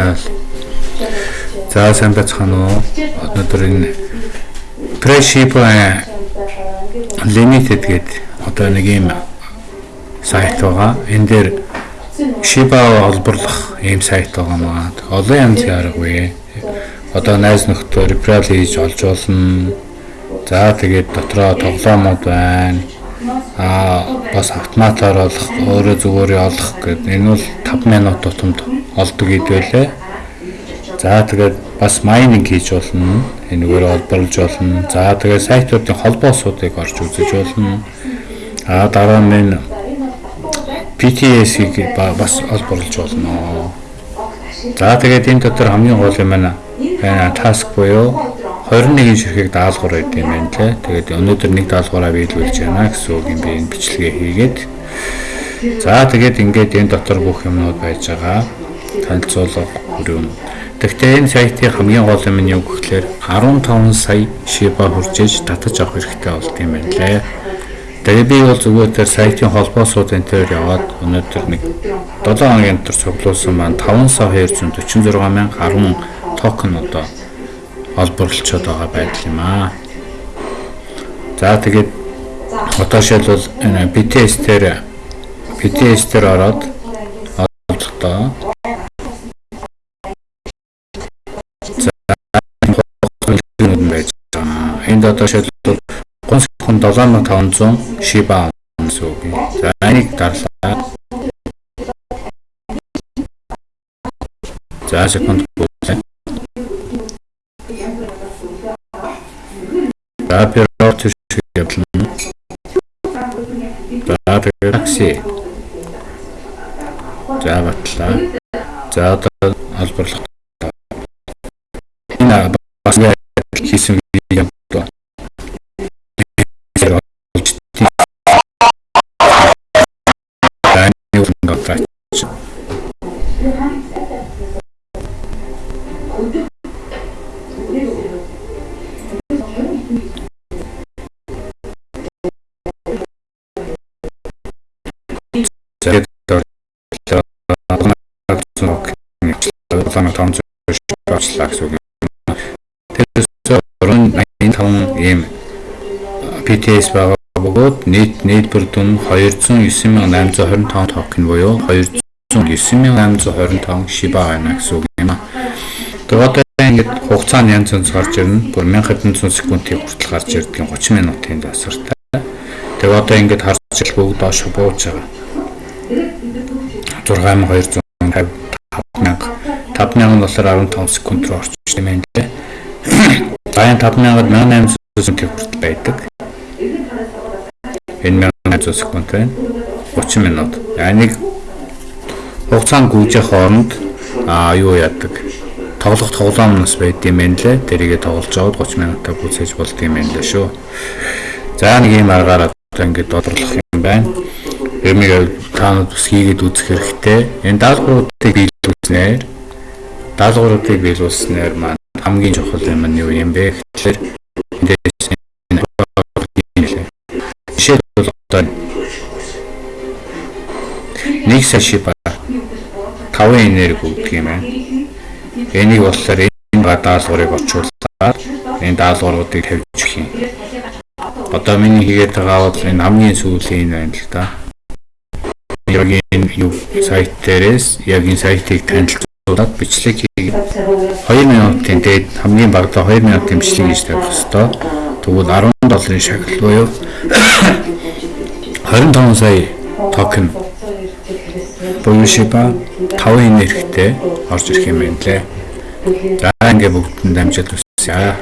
байна л. За сайн байцгаана уу? Өнөөдөр энэ Preship Limited гэдэг одоо нэг юм сайт байгаа. Энэ дээр Shiba олборлох ийм сайт байгаа маа. Олон янзын аргагүй. Одоо найз нөхдөд referral хийж олж болно. За тэгээд дотроо тоглоомод байна а бас автоматар олох өөрөө зүгээр олох гэдэг энэ бол 5 минут тутамд олдог гэдвэлээ. За тэгээд бас майнинг хийж болно. Энэгээр олборлож болно. За тэгээд сайтуудын холбоосуудыг орж үзэж болно. А дараа нь PTS-ийг бас олборлож болно. За тэгээд энэ дотор хамгийн гол юм байна. Task буюу 21 ширхэг даалгавар байд юм байна лээ. Тэгээд өнөөдөр нэг даалгавраа биелүүлж байна гэсэн үг юм би энэ бичлэгээ хийгээд. За тэгээд ингээд энэ дотор бүх юмнууд байж байгаа. Танилцуулга хүрээм. Гэхдээ энэ сайтын хамгийн гол юм нь юу гэхээр 15 сая шиба хүрчээж татаж авах хэрэгтэй болт юм байна лээ. Тэгээ би бол зүгээр тэр сайтын холбоосууд энэ төр яваад өнөөдөр нэг 7 хоногийн дотор цуглуулсан маань 5 сая 246 мянга 10 токен одоо олборлолцоод байгаа байдал юм аа. За тэгээд одоо шилбэл энэ BTS дээр BTS дээр ороод олдохдоо За одоо шилбэл 3 секунд 7500 шиба гэсэн үг. За энийг дарлаа. За секунд За пирот шиг явлаа. За тэгээд такси. За батлаа. За одоо албарлах. Энэ бас хийсэн юм 3500 очлаа гэсэн үг. Тэрээс 385 ийм BTS байгаа бөгөөд нийт нийлбэр дүн 209825 токен буюу 209825 шиба байна гэсэн үг юм аа. Тэгээд ингээд хугацаа нь янз янз гарч ирнэ. Бүр 1700 секундын хүртэл гарч ирдэг 30 минутын тасартай. Тэгээд одоо ингээд харж ил бүгд доош бууж байгаа. 6250 5000 5000 нь болохоор 15 секунд руу орчих юм байна лээ. За энэ 5000-д 1800 секунд хүртэл байдаг. Энэ 1800 секунд байна. 30 минут. Нэг хугацаанд гүйжих хооронд аа юу яадаг? Тоглох тоглоом нас байд юм байна лээ. Тэрийгэ тоглож аваад 30 минутаа гүйцээж болд юм байна лээ шүү. За нэг юм аргаар одоо ингээд бодлох юм байна. Эмийг таанууд бас хийгээд үзэх хэрэгтэй. Энэ даалгавруудыг биелүүлснээр даалгавруудыг биелүүлснээр маань хамгийн чухал юм нь юу юм бэ гэхээр эндээс жишээлбэл одоо нэг саши ба 5 энерги өгдөг юм байна. Энийг болохоор энэ даалгаврыг орчуулаад энэ даалгавруудыг тавьж өгөх юм. Одоо миний хийгээд байгаа бол энэ хамгийн сүүлийн энэ байна л да яг энэ юу сайт дээрээс яг энэ сайтыг танилцуулаад бичлэг хийгээд 2 минутын дээд хамгийн багадаа 2 минутын бичлэг хийж тавих хэвээр. Тэгвэл 10 долларын шагнал буюу 25 сая токен буюу шиба 5 энергитэй орж ирэх юм байна лээ. За ингээ бүгдэнд амжилт хүсье.